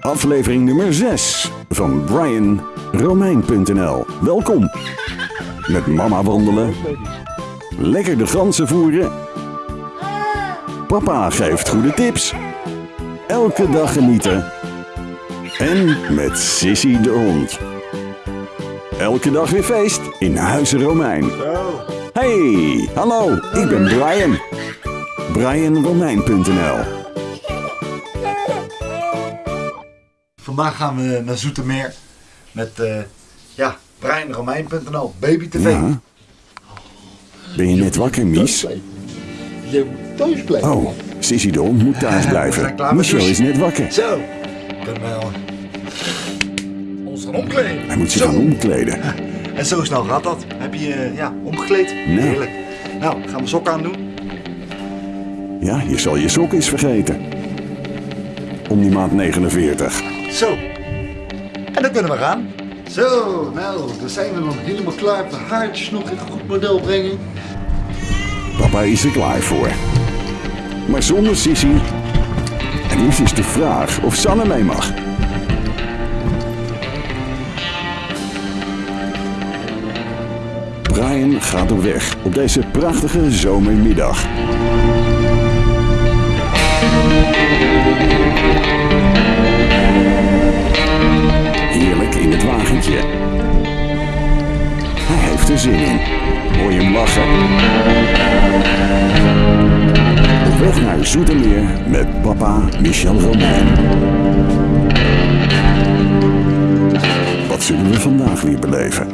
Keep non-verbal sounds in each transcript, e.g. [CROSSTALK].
Aflevering nummer 6 van Brian Romein.nl. Welkom. Met mama wandelen. Lekker de ganzen voeren. Papa geeft goede tips. Elke dag genieten. En met Sissy de hond. Elke dag weer feest in Huizen Romein. Hey, hallo, ik ben Brian. BrianRomein.nl Vandaag gaan we naar Zoetermeer met eh ja, BrianRomein.nl, Baby TV. Ja. Ben je net wakker, Mies? Je moet thuis blijven. Oh, Sissy de hond moet [LAUGHS] thuis blijven. Michel is douchen. net wakker. Zo, kunnen we ons gaan omkleden. Hij moet zich Zo. gaan omkleden. [LAUGHS] En zo snel gaat dat. Heb je je ja, omgekleed? Heerlijk. Nou, gaan we sokken aan doen. Ja, je zal je sok eens vergeten. Om die maand 49. Zo. En dan kunnen we gaan. Zo, nou, dan zijn we dan helemaal klaar. De haartjes nog in goed model brengen. Papa is er klaar voor. Maar zonder Sissy. En nu is de vraag of Sanne mee mag. Brian gaat op weg op deze prachtige zomermiddag. Naar Zoetermeer met papa Michel Romein. Wat zullen we vandaag weer beleven?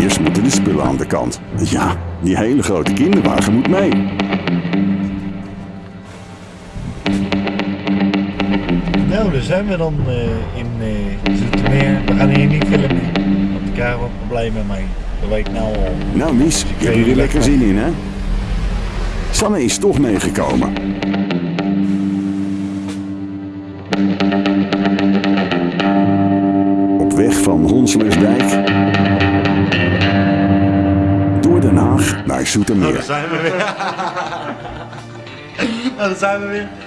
Eerst moeten de spullen aan de kant. Ja, die hele grote kinderwagen moet mee. Nou, daar zijn we dan eh, in uh, Zoetermeer. We gaan hier niet filmen. Want krijg wat problemen mee. Nou al. Nou, Mies, je hebt er weer lekker zin in, hè? Sanne is toch meegekomen. Op weg van Honselersdijk door Den Haag naar Nou, daar Zoetermeer. zijn we weer. nou, daar zijn we weer. [LAUGHS]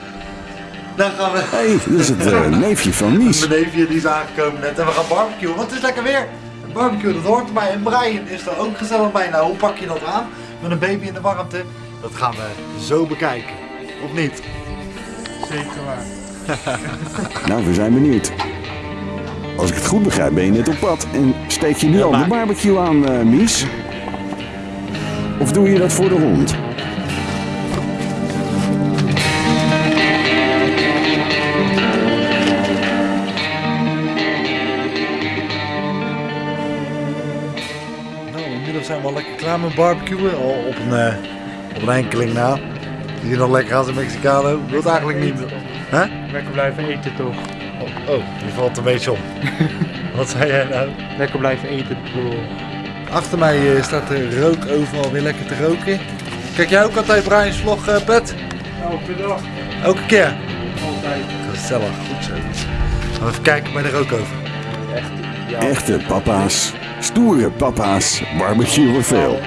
Dan gaan we. Hé, hey, dat is het eh, neefje van [LAUGHS] Mies. Mijn neefje die is aangekomen net en we gaan barbecuen. Want het is lekker weer. Barbecue, dat hoort erbij. En Brian is er ook gezellig bij. Nou, hoe pak je dat aan? Met een baby in de warmte? Dat gaan we zo bekijken. Of niet? Zeker waar. [LAUGHS] Nou, we zijn benieuwd. Als ik het goed begrijp, ben je net op pad en steek je nu al de barbecue aan, eh, Mies? Of doe je dat voor de hond? Met barbecuen. Al op een, eh, op een enkeling na. Zie je nog lekker als een Mexicano? Wil het eigenlijk niet. Hè? Lekker blijven eten toch? Oh, oh, die valt een beetje om. [LAUGHS] Wat zei jij nou? Lekker blijven eten bedoel. Achter mij eh, staat de rook overal weer lekker te roken. Kijk jij ook altijd Brian's vlog, eh, Pet? Elke dag. Elke keer? Altijd. Gezellig, goed zo. Even kijken bij de rookover. Echt. Echte papa's, stoere papa's, barbecuen veel.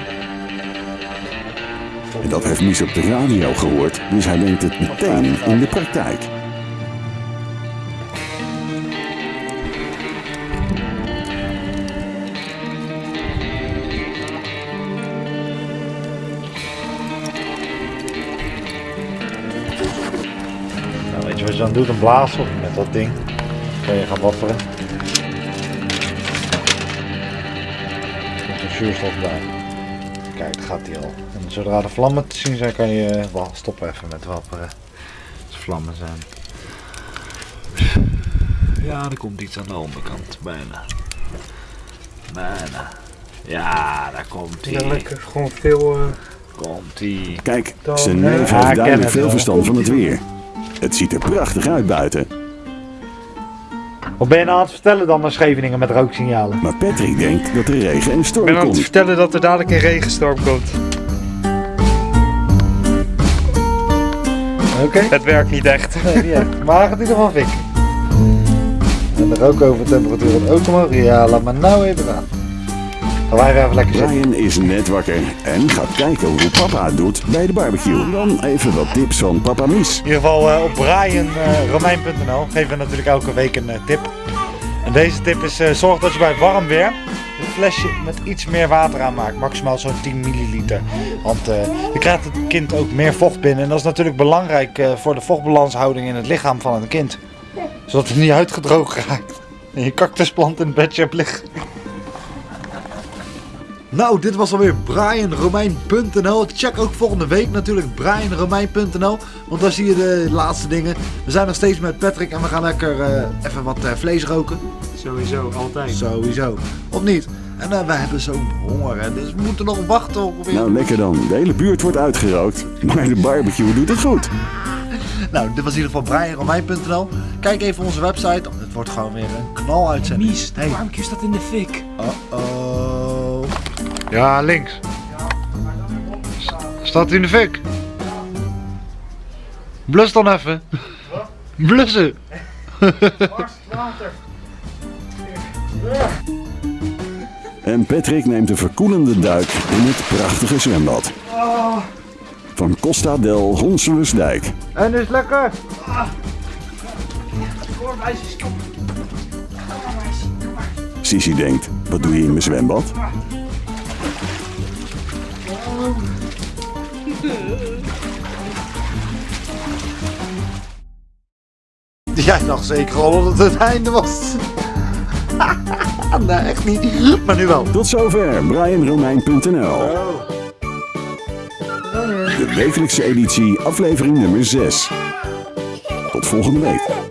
En dat heeft Mies op de radio gehoord, dus hij brengt het meteen in de praktijk. Nou, weet je wat je dan doet? Een blazen met dat ding. Kan je gaan wapperen. Zuurstof bij. Kijk, daar gaat hij al. En zodra de vlammen te zien zijn, kan je wel stoppen even met wapperen. Als er vlammen zijn. Ja, er komt iets aan de onderkant. Bijna. Bijna. Ja, daar komt Ja, hij. lekker. Gewoon veel. eh, Komt hij. Kijk, zijn eh, neef heeft duidelijk veel verstand van het weer. Het ziet er prachtig uit buiten, Wat ben je nou aan het vertellen dan naar Scheveningen met rooksignalen? maar Patrick denkt dat er regen en Ik storm ben aan het komt. vertellen dat er dadelijk een regenstorm komt. Oké. Het werkt niet echt. Nee, niet echt. Maar hij gaat in ieder geval fikken. En de rookovertemperatuur wordt ook omhoog. Ja, laat maar nou even gaan. Weer even lekker zitten. Brian is net wakker en gaat kijken hoe papa het doet bij de barbecue. Dan even wat tips van papa Mies. In ieder geval eh, op brianromein.nl geven we natuurlijk elke week een eh, tip. En deze tip is eh, zorg dat je bij warm weer een flesje met iets meer water aanmaakt. Maximaal zo'n 10 milliliter. Want eh je krijgt het kind ook meer vocht binnen. En dat is natuurlijk belangrijk eh, voor de vochtbalanshouding in het lichaam van een kind. Zodat het niet uitgedroogd raakt. En je cactusplant in het bedje hebt liggen. Nou, dit was alweer BrianRomein.nl. Check ook volgende week natuurlijk BrianRomein.nl. Want daar zie je de laatste dingen. We zijn nog steeds met Patrick en we gaan lekker eh, even wat eh, vlees roken. Sowieso, altijd. Sowieso. Of niet? En eh, wij hebben zo'n honger, hè, dus we moeten nog wachten op weer. Nou, lekker dan. De hele buurt wordt uitgerookt. Maar de barbecue doet het goed. Nou, dit was in ieder geval BrianRomein.nl. Kijk even onze website. Het wordt gewoon weer een knal uitzending. Mies, de Hey. barbecue staat in de fik. Uh-oh. Ja, links. Staat in de fik. Blus dan even. Blussen. [LAUGHS] En Patrick neemt een verkoelende duik in het prachtige zwembad. Van Costa del Honselensdijk. En is lekker. Sissy denkt, wat doe je in mijn zwembad? Jij dacht zeker al dat het einde was. [LAUGHS] nee, echt niet. Maar nu wel. Tot zover BrianRomein.nl De wekelijkse editie, aflevering nummer 6. Tot volgende week.